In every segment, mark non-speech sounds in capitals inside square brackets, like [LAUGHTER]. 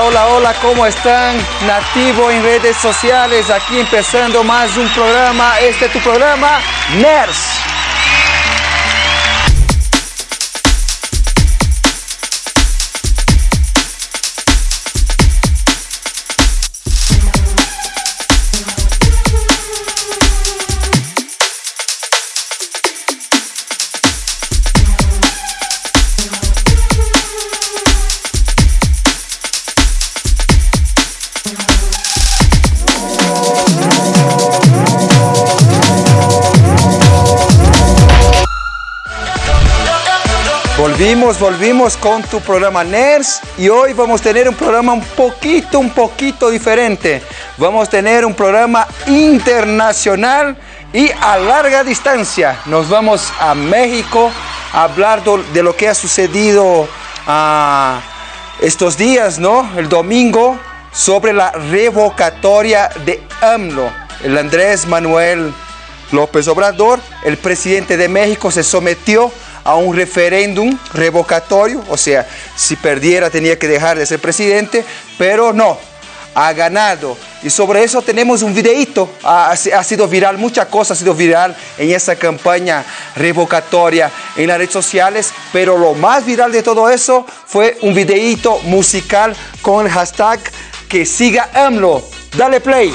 Hola, hola, ¿cómo están? Nativo en redes sociales, aquí empezando más un programa, este es tu programa, NERS. Volvimos, volvimos con tu programa NERS y hoy vamos a tener un programa un poquito, un poquito diferente. Vamos a tener un programa internacional y a larga distancia. Nos vamos a México a hablar de lo que ha sucedido ah, estos días, ¿no? El domingo sobre la revocatoria de AMLO. El Andrés Manuel López Obrador, el presidente de México, se sometió a un referéndum revocatorio, o sea, si perdiera tenía que dejar de ser presidente, pero no, ha ganado. Y sobre eso tenemos un videíto, ha, sido viral, mucha cosa ha sido viral en esa campaña revocatoria en las redes sociales, pero lo más viral de todo eso fue un videíto musical con el hashtag que siga AMLO. Dale play.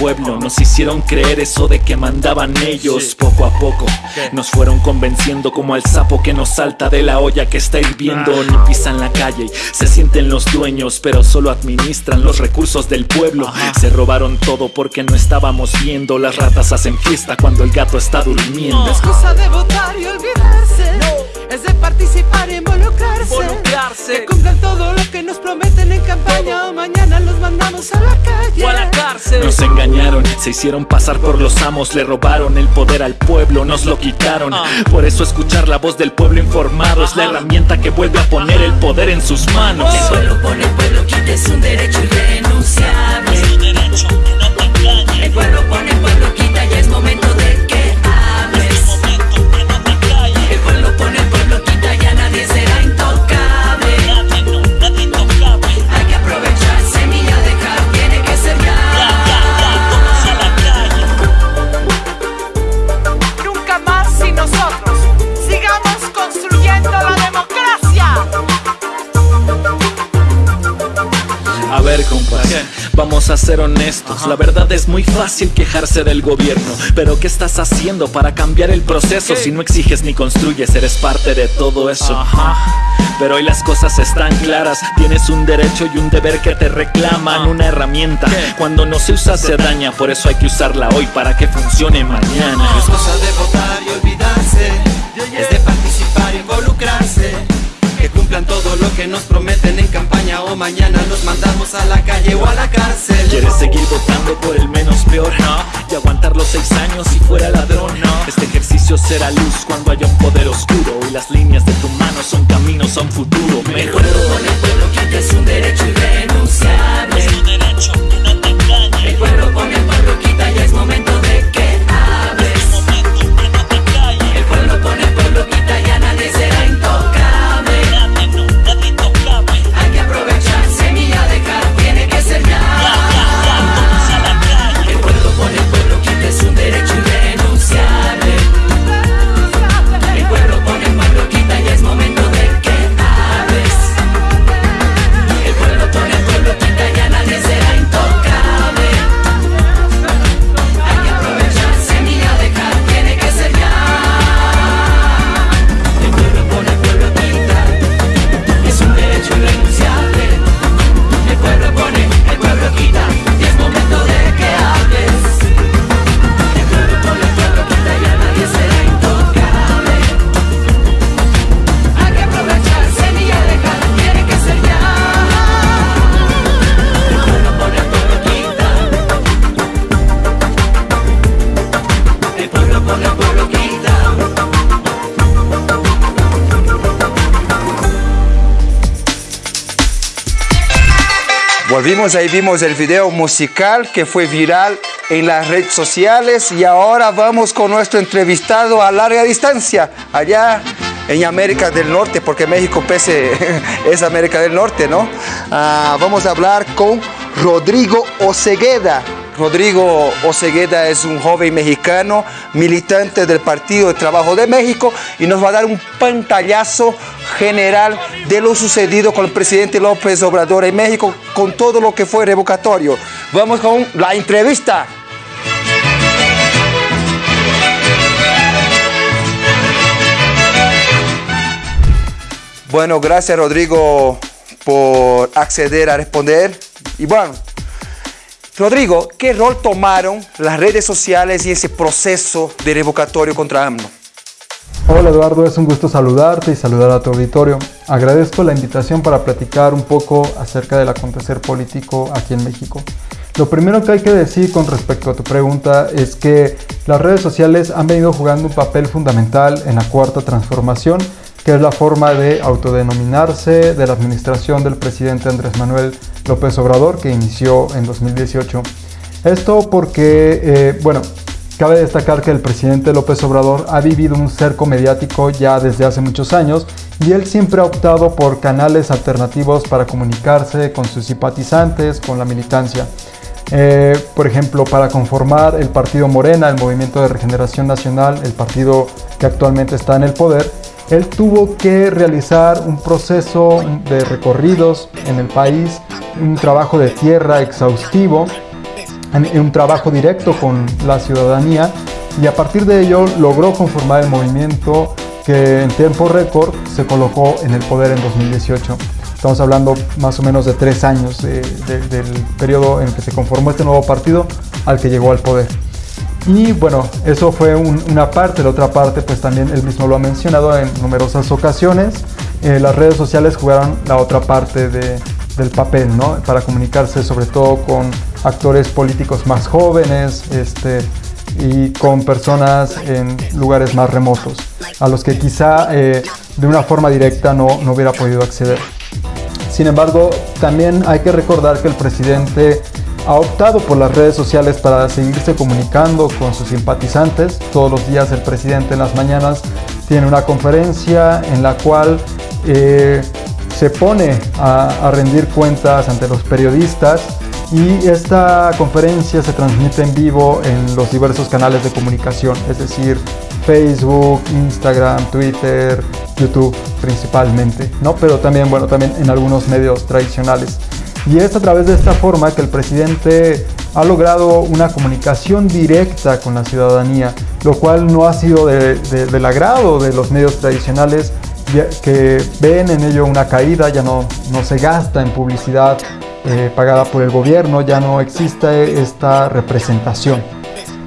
Pueblo, nos hicieron creer eso de que mandaban ellos. Poco a poco nos fueron convenciendo como al sapo que nos salta de la olla que está hirviendo. Ni pisan la calle, se sienten los dueños, pero solo administran los recursos del pueblo. Se robaron todo porque no estábamos viendo. Las ratas hacen fiesta cuando el gato está durmiendo. No es cosa de votar y olvidarse, es de participar y involucrarse. Que cumplan todo lo que nos prometen en campaña o mañana los mandamos a la calle. Nos engañaron, se hicieron pasar por los amos, le robaron el poder al pueblo, nos lo quitaron. Ah. Por eso escuchar la voz del pueblo informado es la herramienta que vuelve a poner el poder en sus manos. El pueblo pone el pueblo quita, es un derecho irrenunciable. El pueblo pone el pueblo vamos a ser honestos. La verdad es muy fácil quejarse del gobierno. Pero ¿qué estás haciendo para cambiar el proceso? Si no exiges ni construyes, eres parte de todo eso. Pero hoy las cosas están claras. Tienes un derecho y un deber que te reclaman. Una herramienta. Cuando no se usa, se daña. Por eso hay que usarla hoy para que funcione mañana. Mañana los mandamos a la calle o a la cárcel. ¿Quieres seguir votando por el menos peor? Y aguantar los seis años si fuera ladrón. Este ejercicio será luz cuando haya un poder oscuro. Y las líneas de tu mano son caminos a un futuro mejor. Pueblo con el pueblo quita es un derecho irrenunciable. Ahí vimos el video musical que fue viral en las redes sociales y ahora vamos con nuestro entrevistado a larga distancia, allá en América del Norte, porque México pese [LAUGHS] es América del Norte, ¿no? Ah, vamos a hablar con Rodrigo Ocegueda. Rodrigo Ocegueda es un joven mexicano, militante del Partido de Trabajo de México y nos va a dar un pantallazo general de lo sucedido con el presidente López Obrador en México, con todo lo que fue revocatorio. Vamos con la entrevista. Bueno, gracias Rodrigo por acceder a responder. Y bueno, Rodrigo, ¿qué rol tomaron las redes sociales y ese proceso de revocatorio contra AMLO? Hola Eduardo, es un gusto saludarte y saludar a tu auditorio. Agradezco la invitación para platicar un poco acerca del acontecer político aquí en México. Lo primero que hay que decir con respecto a tu pregunta es que las redes sociales han venido jugando un papel fundamental en la cuarta transformación que es la forma de autodenominarse de la administración del presidente Andrés Manuel López Obrador, que inició en 2018. Esto porque, eh, bueno, cabe destacar que el presidente López Obrador ha vivido un cerco mediático ya desde hace muchos años y él siempre ha optado por canales alternativos para comunicarse con sus simpatizantes, con la militancia. Eh, por ejemplo, para conformar el partido Morena, el Movimiento de Regeneración Nacional, el partido que actualmente está en el poder, él tuvo que realizar un proceso de recorridos en el país, un trabajo de tierra exhaustivo, un trabajo directo con la ciudadanía y a partir de ello logró conformar el movimiento que en tiempo récord se colocó en el poder en 2018. Estamos hablando más o menos de tres años del periodo en que se conformó este nuevo partido al que llegó al poder. Y bueno, eso fue una parte, la otra parte pues también él mismo lo ha mencionado en numerosas ocasiones. Eh, las redes sociales jugaron la otra parte del papel, ¿no? Para comunicarse sobre todo con actores políticos más jóvenes este, y con personas en lugares más remotos, a los que quizá eh, de una forma directa no, no hubiera podido acceder. Sin embargo, también hay que recordar que el presidente ha optado por las redes sociales para seguirse comunicando con sus simpatizantes. Todos los días el presidente en las mañanas tiene una conferencia en la cual eh, se pone a, rendir cuentas ante los periodistas y esta conferencia se transmite en vivo en los diversos canales de comunicación, es decir, Facebook, Instagram, Twitter, YouTube principalmente, ¿no? Pero también, bueno, también en algunos medios tradicionales. Y es a través de esta forma que el presidente ha logrado una comunicación directa con la ciudadanía, lo cual no ha sido del agrado de los medios tradicionales que ven en ello una caída, ya no, no se gasta en publicidad eh, pagada por el gobierno, ya no existe esta representación.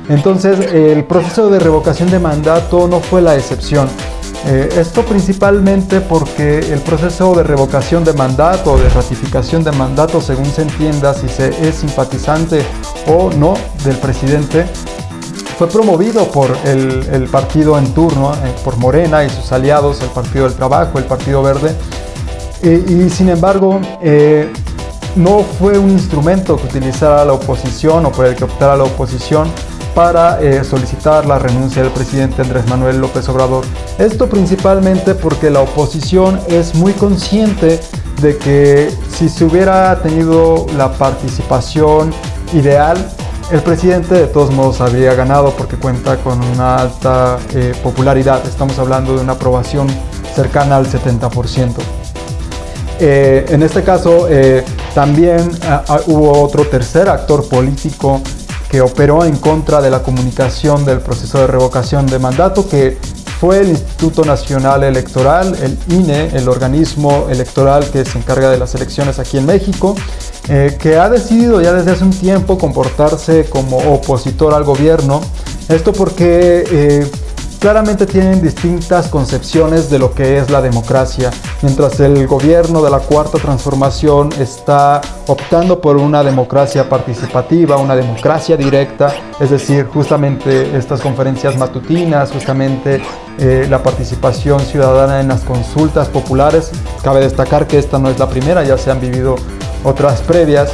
Entonces el proceso de revocación de mandato no fue la excepción. Eh, esto principalmente porque el proceso de revocación de mandato o de ratificación de mandato, según se entienda si se es simpatizante o no del presidente, fue promovido por el, partido en turno, eh, por Morena y sus aliados, el Partido del Trabajo, el Partido Verde, y sin embargo no fue un instrumento que utilizara la oposición o por el que optara la oposición para eh, solicitar la renuncia del presidente Andrés Manuel López Obrador. Esto principalmente porque la oposición es muy consciente de que si se hubiera tenido la participación ideal, el presidente de todos modos habría ganado porque cuenta con una alta eh, popularidad. Estamos hablando de una aprobación cercana al 70%. Eh, en este caso, también ah, ah, hubo otro tercer actor político que operó en contra de la comunicación del proceso de revocación de mandato, que fue el Instituto Nacional Electoral, el INE, el organismo electoral que se encarga de las elecciones aquí en México, eh, que ha decidido ya desde hace un tiempo comportarse como opositor al gobierno. Esto porque eh, claramente tienen distintas concepciones de lo que es la democracia. Mientras el gobierno de la cuarta transformación está optando por una democracia participativa, una democracia directa, es decir, justamente estas conferencias matutinas, justamente eh, la participación ciudadana en las consultas populares. Cabe destacar que esta no es la primera, ya se han vivido otras previas,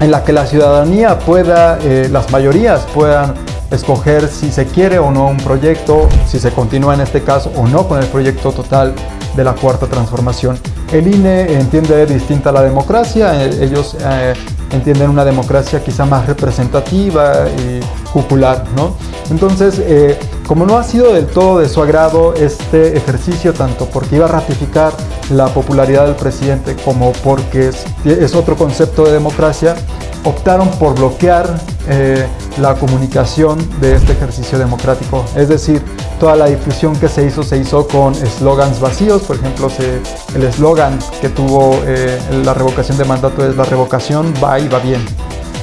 en la que la ciudadanía pueda, eh, las mayorías puedan escoger si se quiere o no un proyecto, si se continúa en este caso o no con el proyecto total de la cuarta transformación. El INE entiende distinta la democracia, eh, ellos eh, entienden una democracia quizá más representativa y popular, ¿no? Entonces, eh, como no ha sido del todo de su agrado este ejercicio, tanto porque iba a ratificar la popularidad del presidente como porque es otro concepto de democracia, optaron por bloquear eh, la comunicación de este ejercicio democrático. Es decir, toda la difusión que se hizo se hizo con eslogans vacíos. Por ejemplo, el eslogan que tuvo eh, la revocación de mandato es la revocación va y va bien.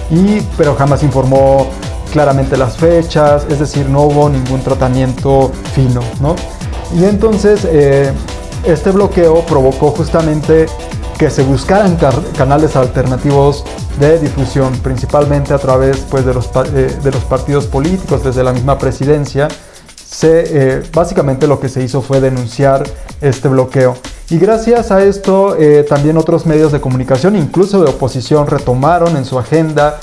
Y, pero jamás informó claramente las fechas, es decir, no hubo ningún tratamiento fino. ¿no? Y entonces eh, este bloqueo provocó justamente que se buscaran canales alternativos de difusión, principalmente a través pues, de, los, eh, de los partidos políticos, desde la misma presidencia. Se, eh, básicamente lo que se hizo fue denunciar este bloqueo. Y gracias a esto eh, también otros medios de comunicación, incluso de oposición, retomaron en su agenda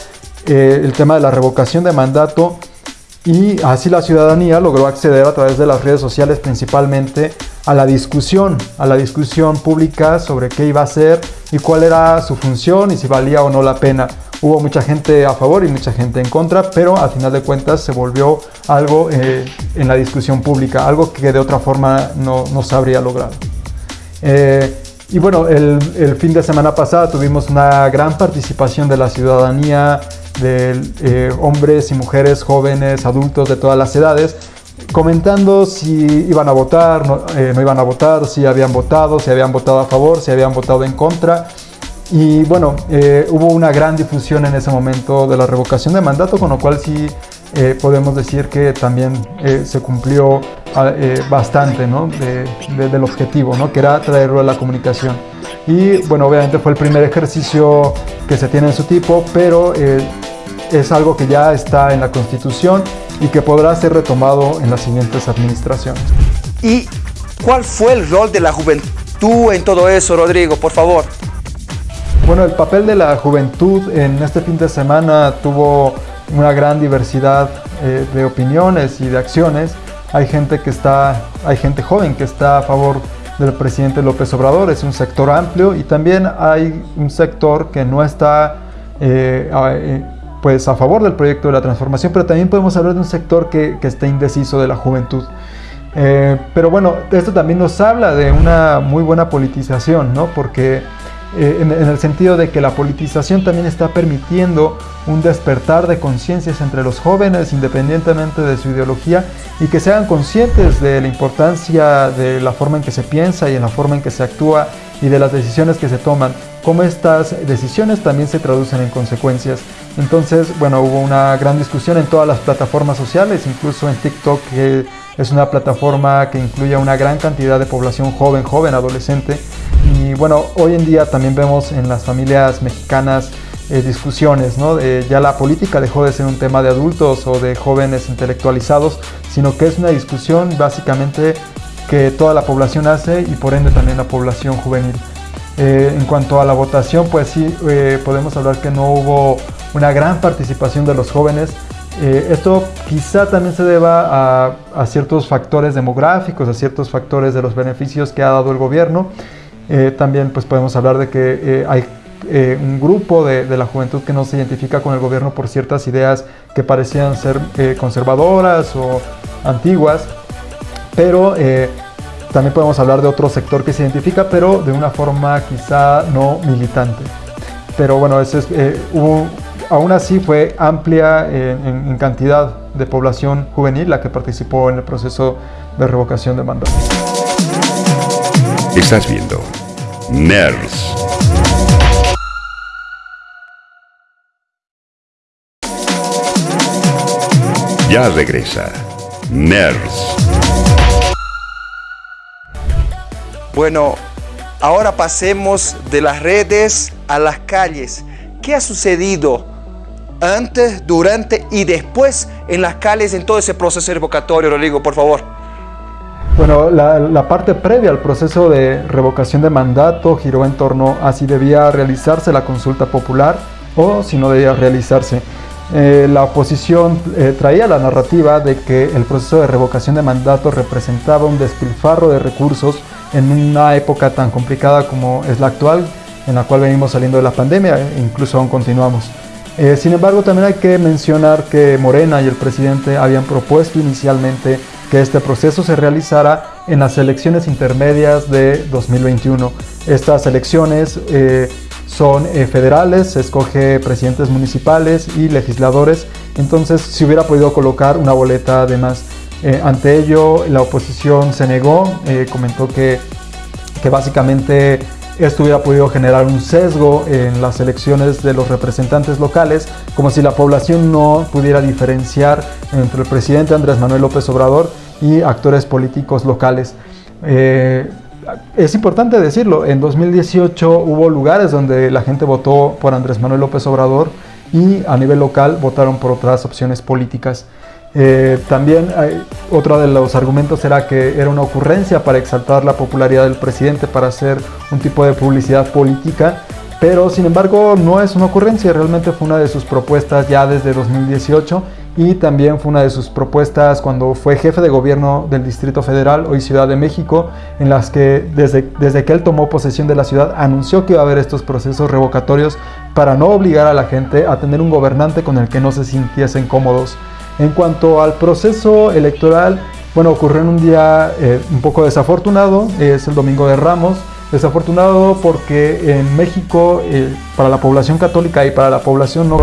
el tema de la revocación de mandato y así la ciudadanía logró acceder a través de las redes sociales principalmente a la discusión, a la discusión pública sobre qué iba a ser y cuál era su función y si valía o no la pena. Hubo mucha gente a favor y mucha gente en contra, pero al final de cuentas se volvió algo eh, en la discusión pública, algo que de otra forma no, no se habría logrado. Eh, y bueno, el, el, fin de semana pasada tuvimos una gran participación de la ciudadanía, de eh, hombres y mujeres, jóvenes, adultos de todas las edades, comentando si iban a votar, eh, no, iban a votar, si habían votado, si habían votado a favor, si habían votado en contra. Y bueno, eh, hubo una gran difusión en ese momento de la revocación de mandato, con lo cual sí eh, podemos decir que también se cumplió bastante ¿no? del objetivo, ¿no? que era traerlo a la comunicación. Y bueno, obviamente fue el primer ejercicio que se tiene en su tipo, pero es algo que ya está en la Constitución y que podrá ser retomado en las siguientes administraciones. ¿Y cuál fue el rol de la juventud en todo eso, Rodrigo? Por favor. Bueno, el papel de la juventud en este fin de semana tuvo una gran diversidad eh, de opiniones y de acciones. Hay gente que está, hay gente joven que está a favor del presidente López Obrador, es un sector amplio y también hay un sector que no está eh, eh, pues a favor del proyecto de la transformación, pero también podemos hablar de un sector que, que está indeciso de la juventud. Eh, pero bueno, esto también nos habla de una muy buena politización, ¿no? Porque eh, en, el sentido de que la politización también está permitiendo un despertar de conciencias entre los jóvenes independientemente de su ideología y que sean conscientes de la importancia de la forma en que se piensa y en la forma en que se actúa y de las decisiones que se toman, cómo estas decisiones también se traducen en consecuencias. Entonces, bueno, hubo una gran discusión en todas las plataformas sociales, incluso en TikTok, que es una plataforma que incluye a una gran cantidad de población joven, joven, adolescente. Y bueno, hoy en día también vemos en las familias mexicanas eh, discusiones, ¿no? ya la política dejó de ser un tema de adultos o de jóvenes intelectualizados, sino que es una discusión básicamente que toda la población hace y por ende también la población juvenil. Eh, en cuanto a la votación, pues sí, eh, podemos hablar que no hubo una gran participación de los jóvenes. Eh, esto quizá también se deba a, ciertos factores demográficos, a ciertos factores de los beneficios que ha dado el gobierno. también pues podemos hablar de que hay un grupo de, de, la juventud que no se identifica con el gobierno por ciertas ideas que parecían ser conservadoras o antiguas, pero también podemos hablar de otro sector que se identifica, pero de una forma quizá no militante. Pero bueno, eso es, eh, aún así fue amplia en, cantidad de población juvenil la que participó en el proceso de revocación de mandato. Estás viendo NERS. Ya regresa NERS. Bueno, ahora pasemos de las redes a las calles. ¿Qué ha sucedido antes, durante y después en las calles en todo ese proceso revocatorio, Rodrigo, por favor? Bueno, la, parte previa al proceso de revocación de mandato giró en torno a si debía realizarse la consulta popular o si no debía realizarse. Eh, la oposición eh, traía la narrativa de que el proceso de revocación de mandato representaba un despilfarro de recursos en una época tan complicada como es la actual, en la cual venimos saliendo de la pandemia e incluso aún continuamos. Eh, sin embargo, también hay que mencionar que Morena y el presidente habían propuesto inicialmente que este proceso se realizara en las elecciones intermedias de 2021. Estas elecciones eh, son eh, federales, se escoge presidentes municipales y legisladores, entonces se hubiera podido colocar una boleta de más. Eh, ante ello, la oposición se negó, comentó que, que básicamente esto hubiera podido generar un sesgo en las elecciones de los representantes locales, como si la población no pudiera diferenciar entre el presidente Andrés Manuel López Obrador y actores políticos locales. Eh, es importante decirlo, en 2018 hubo lugares donde la gente votó por Andrés Manuel López Obrador y a nivel local votaron por otras opciones políticas. Eh, también otro de los argumentos era que era una ocurrencia para exaltar la popularidad del presidente, para hacer un tipo de publicidad política, pero sin embargo no es una ocurrencia, realmente fue una de sus propuestas ya desde 2018 y también fue una de sus propuestas cuando fue jefe de gobierno del Distrito Federal, hoy Ciudad de México, en las que desde, desde que él tomó posesión de la ciudad anunció que iba a haber estos procesos revocatorios para no obligar a la gente a tener un gobernante con el que no se sintiesen cómodos. En cuanto al proceso electoral, bueno, ocurrió en un día eh, un poco desafortunado, es el Domingo de Ramos, desafortunado porque en México, eh, para la población católica y para la población no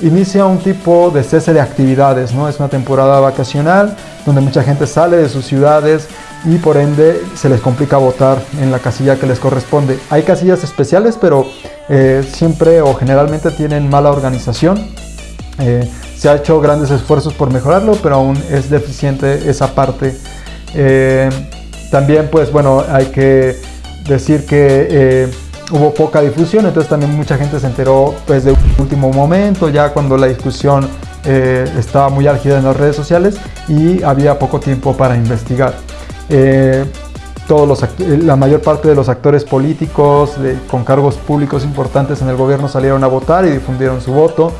inicia un tipo de cese de actividades, ¿no? Es una temporada vacacional donde mucha gente sale de sus ciudades y por ende se les complica votar en la casilla que les corresponde. Hay casillas especiales, pero eh, siempre o generalmente tienen mala organización. Se ha hecho grandes esfuerzos por mejorarlo, pero aún es deficiente esa parte. Eh, también, pues bueno, hay que decir que eh, hubo poca difusión, entonces también mucha gente se enteró pues de último momento, ya cuando la discusión eh, estaba muy álgida en las redes sociales y había poco tiempo para investigar. todos los, la mayor parte de los actores políticos con cargos públicos importantes en el gobierno salieron a votar y difundieron su voto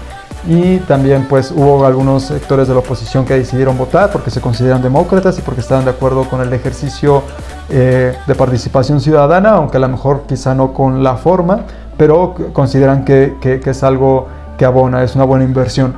y también pues hubo algunos sectores de la oposición que decidieron votar porque se consideran demócratas y porque estaban de acuerdo con el ejercicio eh, de participación ciudadana, aunque a lo mejor quizá no con la forma, pero consideran que, es algo que abona, es una buena inversión.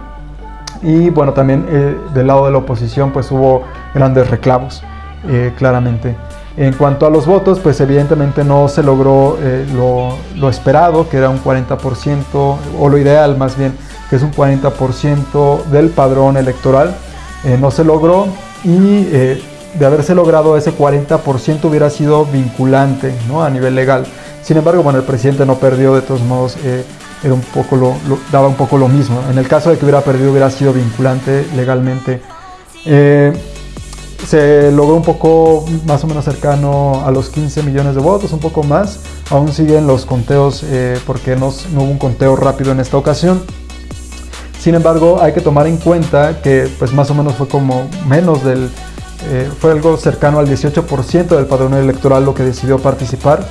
Y bueno, también eh, del lado de la oposición pues hubo grandes reclamos, eh, claramente. En cuanto a los votos, pues evidentemente no se logró lo, lo esperado, que era un 40%, o lo ideal más bien, que es un 40% del padrón electoral, eh, no se logró y eh, de haberse logrado ese 40% hubiera sido vinculante ¿no? a nivel legal. Sin embargo, bueno, el presidente no perdió, de todos modos, eh, era un poco daba un poco lo mismo. En el caso de que hubiera perdido, hubiera sido vinculante legalmente. se logró un poco más o menos cercano a los 15 millones de votos, un poco más. Aún siguen los conteos porque no hubo un conteo rápido en esta ocasión. Sin embargo, hay que tomar en cuenta que pues más o menos fue como menos del, eh, fue algo cercano al 18% del padrón electoral lo que decidió participar.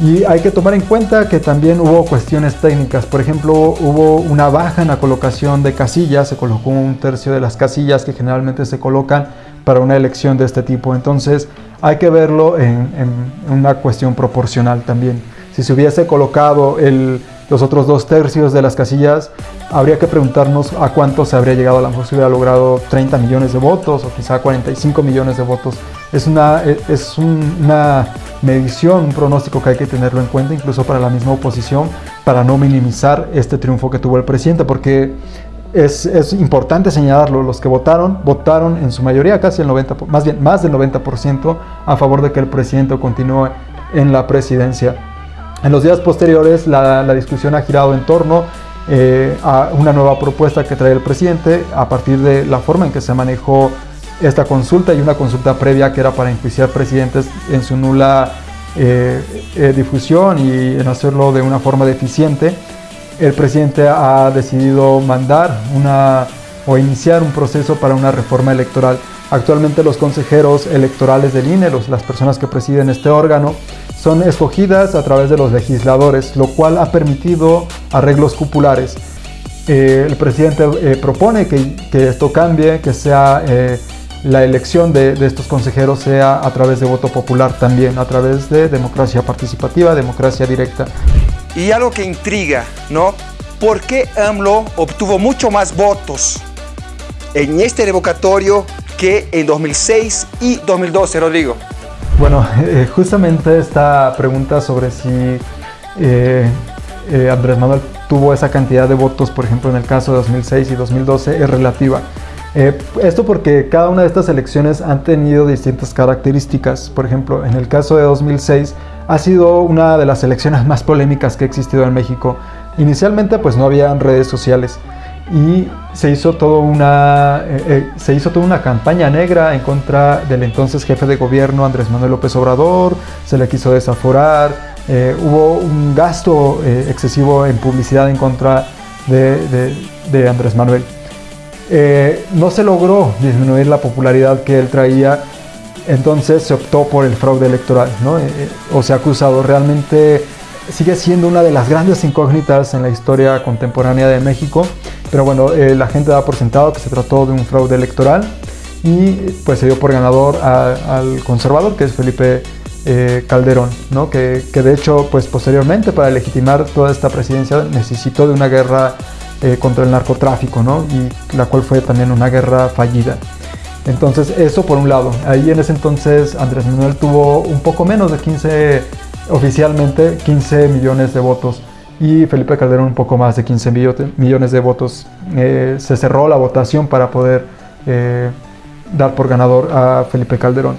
Y hay que tomar en cuenta que también hubo cuestiones técnicas. Por ejemplo, hubo una baja en la colocación de casillas. Se colocó un tercio de las casillas que generalmente se colocan para una elección de este tipo. Entonces hay que verlo en, en una cuestión proporcional también. Si se hubiese colocado el los otros dos tercios de las casillas, habría que preguntarnos a cuánto se habría llegado. A lo mejor se hubiera logrado 30 millones de votos o quizá 45 millones de votos. Es una, es una medición, un pronóstico que hay que tenerlo en cuenta, incluso para la misma oposición, para no minimizar este triunfo que tuvo el presidente, porque es, es, importante señalarlo, los que votaron, votaron en su mayoría, casi el 90%, más bien más del 90% a favor de que el presidente continúe en la presidencia. En los días posteriores la, discusión ha girado en torno eh, a una nueva propuesta que trae el presidente a partir de la forma en que se manejó esta consulta y una consulta previa que era para enjuiciar presidentes en su nula eh, eh, difusión y en hacerlo de una forma deficiente. El presidente ha decidido mandar una o iniciar un proceso para una reforma electoral. Actualmente los consejeros electorales del INE, las personas que presiden este órgano, son escogidas a través de los legisladores, lo cual ha permitido arreglos populares. Eh, el presidente eh, propone que, esto cambie, que sea eh, la elección de, de, estos consejeros sea a través de voto popular también, a través de democracia participativa, democracia directa. Y algo que intriga, ¿no? ¿Por qué AMLO obtuvo mucho más votos en este revocatorio que en 2006 y 2012, Rodrigo? Bueno, [LAUGHS] eh, justamente esta pregunta sobre si eh, eh, Andrés Manuel tuvo esa cantidad de votos, por ejemplo, en el caso de 2006 y 2012, es relativa. esto porque cada una de estas elecciones han tenido distintas características. Por ejemplo, en el caso de 2006 ha sido una de las elecciones [LAUGHS] más polémicas que ha existido en México. Inicialmente pues no había redes sociales y se hizo, toda una, eh, eh, se hizo toda una campaña negra en contra del entonces jefe de gobierno Andrés Manuel López Obrador, se le quiso desaforar, eh, hubo un gasto excesivo en publicidad en contra de, Andrés Manuel. no se logró disminuir la popularidad que él traía, entonces se optó por el fraude electoral, ¿no? o se ha acusado realmente sigue siendo una de las grandes incógnitas en la historia contemporánea de México, pero bueno, eh, la gente da por sentado que se trató de un fraude electoral y pues se dio por ganador al conservador, que es Felipe eh, Calderón, ¿no? que, que, de hecho pues posteriormente para legitimar toda esta presidencia necesitó de una guerra eh, contra el narcotráfico, ¿no? y la cual fue también una guerra fallida. Entonces eso por un lado, ahí en ese entonces Andrés Manuel tuvo un poco menos de 15 oficialmente 15 millones de votos y Felipe Calderón un poco más de 15 millones de votos. Eh, se cerró la votación para poder eh, dar por ganador a Felipe Calderón.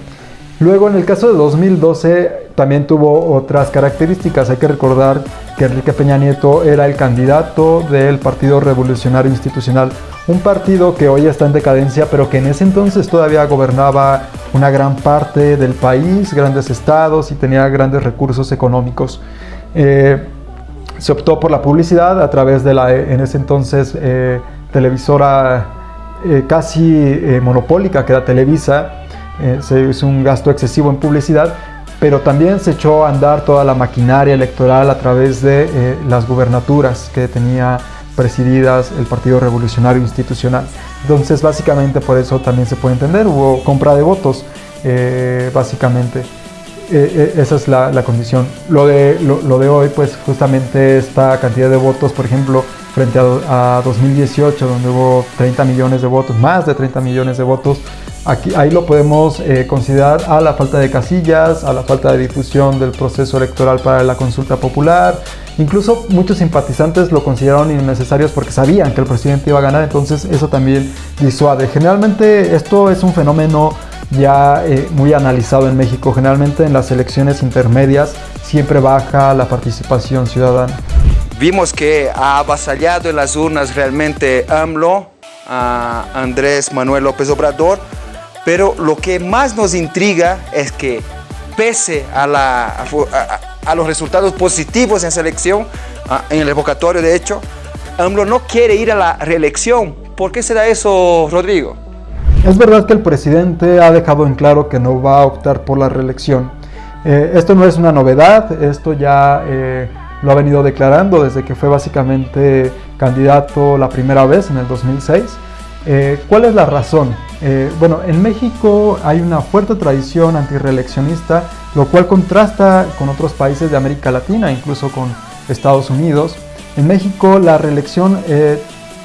Luego en el caso de 2012 también tuvo otras características. Hay que recordar que Enrique Peña Nieto era el candidato del Partido Revolucionario Institucional, un partido que hoy está en decadencia, pero que en ese entonces todavía gobernaba una gran parte del país, grandes estados y tenía grandes recursos económicos. Eh, se optó por la publicidad a través de la, en ese entonces, eh, televisora eh, casi monopólica que era Televisa, eh, se hizo un gasto excesivo en publicidad, pero también se echó a andar toda la maquinaria electoral a través de eh, las gubernaturas que tenía presididas el Partido Revolucionario Institucional. Entonces, básicamente por eso también se puede entender, hubo compra de votos, eh, básicamente. esa es la, condición. Lo de, lo, de hoy, pues justamente esta cantidad de votos, por ejemplo, frente a, a 2018, donde hubo 30 millones de votos, más de 30 millones de votos, Aquí, ahí lo podemos eh, considerar a la falta de casillas, a la falta de difusión del proceso electoral para la consulta popular. Incluso muchos simpatizantes lo consideraron innecesarios porque sabían que el presidente iba a ganar, entonces eso también disuade. Generalmente esto es un fenómeno ya eh, muy analizado en México. Generalmente en las elecciones intermedias siempre baja la participación ciudadana. Vimos que ha avasallado en las urnas realmente AMLO, a Andrés Manuel López Obrador, pero lo que más nos intriga es que pese a, la, a, los resultados positivos en selección, en el revocatorio de hecho, AMLO no quiere ir a la reelección. ¿Por qué se da eso, Rodrigo? Es verdad que el presidente ha dejado en claro que no va a optar por la reelección. Eh, esto no es una novedad, esto ya eh, lo ha venido declarando desde que fue básicamente candidato la primera vez en el 2006. Eh, ¿Cuál es la razón? Bueno, en México hay una fuerte tradición antireeleccionista, lo cual contrasta con otros países de América Latina, incluso con Estados Unidos. En México la reelección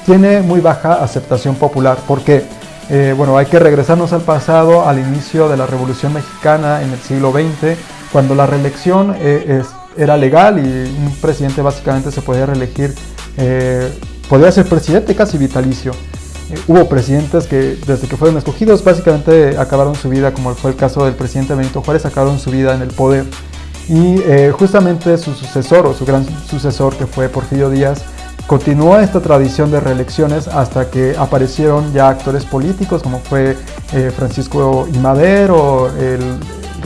tiene muy baja aceptación popular. ¿Por qué? Bueno, hay que regresarnos al pasado, al inicio de la Revolución Mexicana en el siglo XX, cuando la reelección era legal y un presidente básicamente se podía reelegir, podía ser presidente casi vitalicio. Eh, hubo presidentes que desde que fueron escogidos básicamente acabaron su vida, como fue el caso del presidente Benito Juárez, acabaron su vida en el poder. Y eh, justamente su sucesor o su gran sucesor, que fue Porfirio Díaz, continuó esta tradición de reelecciones hasta que aparecieron ya actores políticos como fue eh, Francisco I. Madero, el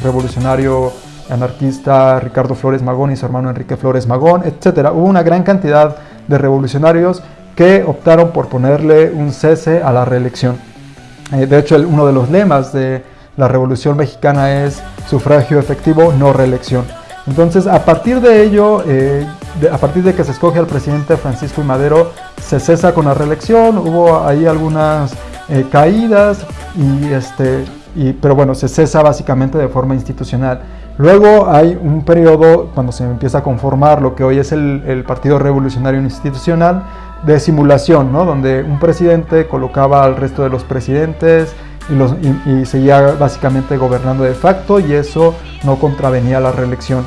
revolucionario anarquista Ricardo Flores Magón y su hermano Enrique Flores Magón, etc. Hubo una gran cantidad de revolucionarios que optaron por ponerle un cese a la reelección. Eh, de hecho, uno de los lemas de la Revolución Mexicana es sufragio efectivo, no reelección. Entonces, a partir de ello, eh, a partir de que se escoge al presidente Francisco y Madero, se cesa con la reelección, hubo ahí algunas eh, caídas, y este, y, pero bueno, se cesa básicamente de forma institucional. Luego hay un periodo cuando se empieza a conformar lo que hoy es el, Partido Revolucionario Institucional de simulación, ¿no? donde un presidente colocaba al resto de los presidentes y, seguía básicamente gobernando de facto y eso no contravenía la reelección.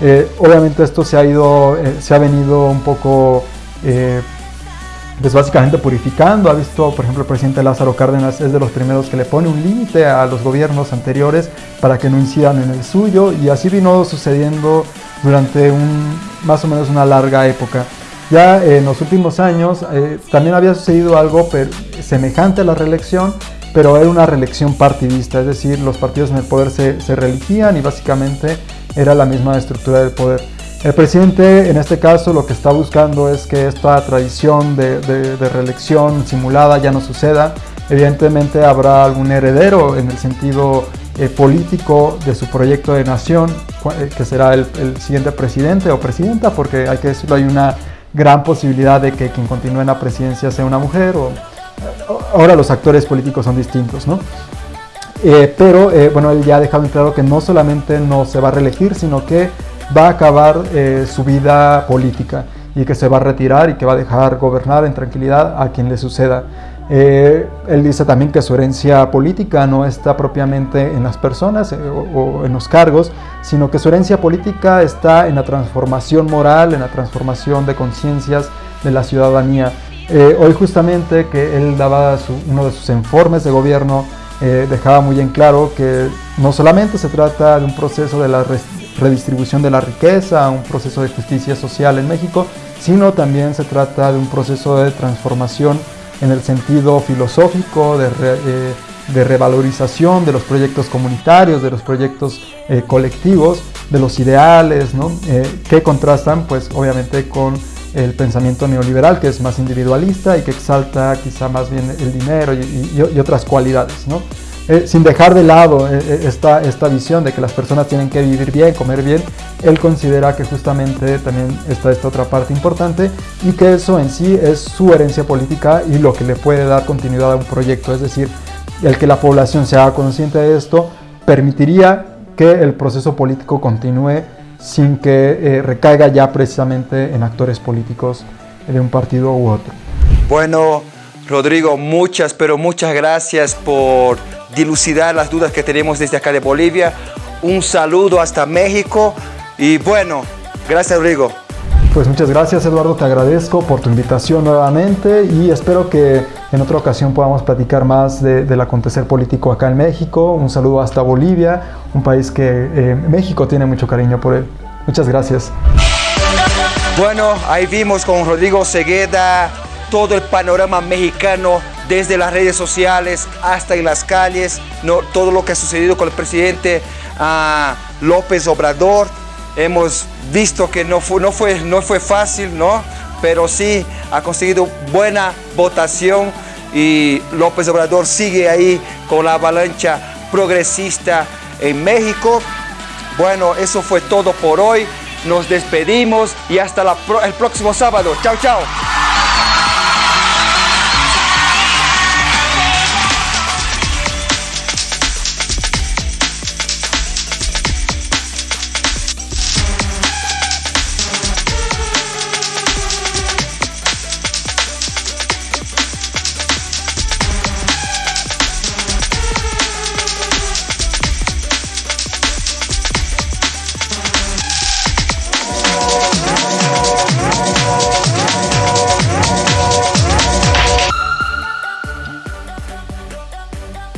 Eh, obviamente esto se ha, ido, eh, se ha venido un poco eh, pues básicamente purificando. Ha visto, por ejemplo, el presidente Lázaro Cárdenas es de los primeros que le pone un límite a los gobiernos anteriores para que no incidan en el suyo y así vino sucediendo durante un, más o menos una larga época. Ya en los últimos años también había sucedido algo semejante a la reelección, pero era una reelección partidista, es decir, los partidos en el poder se, se y básicamente era la misma estructura del poder. El presidente en este caso lo que está buscando es que esta tradición de, reelección simulada ya no suceda. Evidentemente habrá algún heredero en el sentido eh, político de su proyecto de nación, eh, que será el, siguiente presidente o presidenta, porque hay que decirlo, hay una gran posibilidad de que quien continúe en la presidencia sea una mujer. O, ahora los actores políticos son distintos, ¿no? Eh, pero eh, bueno, él ya ha dejado en claro que no solamente no se va a reelegir, sino que va a acabar eh, su vida política y que se va a retirar y que va a dejar gobernar en tranquilidad a quien le suceda. Él dice también que su herencia política no está propiamente en las personas o, en los cargos, sino que su herencia política está en la transformación moral, en la transformación de conciencias de la ciudadanía. hoy justamente que él daba uno de sus informes de gobierno eh, dejaba muy en claro que no solamente se trata de un proceso de la redistribución de la riqueza, un proceso de justicia social en México, sino también se trata de un proceso de transformación en el sentido filosófico, de, eh, revalorización de los proyectos comunitarios, de los proyectos eh, colectivos, de los ideales, que contrastan pues obviamente con el pensamiento neoliberal, que es más individualista y que exalta quizá más bien el dinero y, otras cualidades, ¿no? Eh, sin dejar de lado eh, eh, esta, esta visión de que las personas tienen que vivir bien, comer bien, él considera que justamente también está esta otra parte importante y que eso en sí es su herencia política y lo que le puede dar continuidad a un proyecto, es decir, el que la población se haga consciente de esto permitiría que el proceso político continúe sin que recaiga ya precisamente en actores políticos de un partido u otro. Bueno, Rodrigo, muchas, pero muchas gracias por dilucidar las dudas que tenemos desde acá de Bolivia. Un saludo hasta México y bueno, gracias Rodrigo. Pues muchas gracias Eduardo, te agradezco por tu invitación nuevamente y espero que en otra ocasión podamos platicar más del acontecer político acá en México. Un saludo hasta Bolivia, un país que eh, México tiene mucho cariño por él. Muchas gracias. Bueno, ahí vimos con Rodrigo Segueda todo el panorama mexicano desde las redes sociales hasta en las calles, no, todo lo que ha sucedido con el presidente ah, López Obrador hemos visto que no fue, no fue, no fue fácil, ¿no? Pero sí ha conseguido buena votación y López Obrador sigue ahí con la avalancha progresista en México. Bueno, eso fue todo por hoy. Nos despedimos y hasta el próximo sábado. Chao, chao.